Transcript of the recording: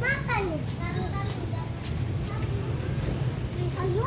makan. Ya? Ayo,